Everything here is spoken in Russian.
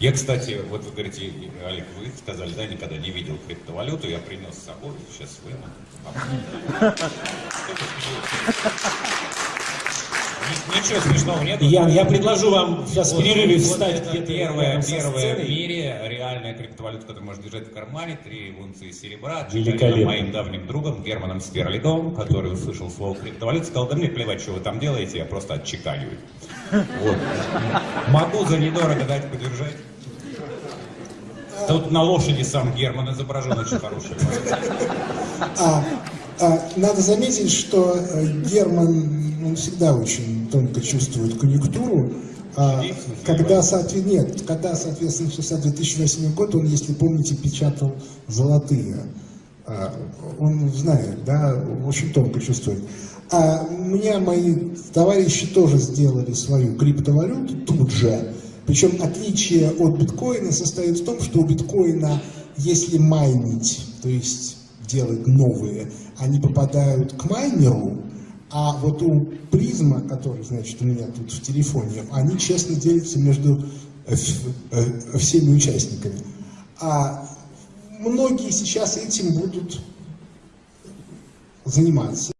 Я, кстати, вот вы говорите, Олег, вы сказали, да, никогда не видел криптовалюту, я принес с собой, сейчас выну. Ничего смешного нет. Ян, я предложу вам сейчас в Вот, перерыве вот встать где-то первая, первая в мире реальная криптовалюта, которую можно держать в кармане, три унции серебра, Великолепно. моим давним другом Германом Сперлидом, который услышал слово криптовалюта, сказал, да мне плевать, что вы там делаете, я просто отчеканиваю. Вот. Могу за недорого дать подержать. Тут на лошади сам Герман изображен, очень хороший. А, надо заметить, что э, Герман он всегда очень тонко чувствует конъюнктуру. А, когда, соотве- нет, когда, соответственно, начался 2008 год, он, если помните, печатал золотые. А, он знает, да, очень тонко чувствует. А у меня мои товарищи тоже сделали свою криптовалюту тут же. Причем отличие от биткоина состоит в том, что у биткоина, если майнить, то есть делать новые, они попадают к майнеру, а вот у призма, который, значит, у меня тут в телефоне, они честно делятся между э, э, всеми участниками. А многие сейчас этим будут заниматься.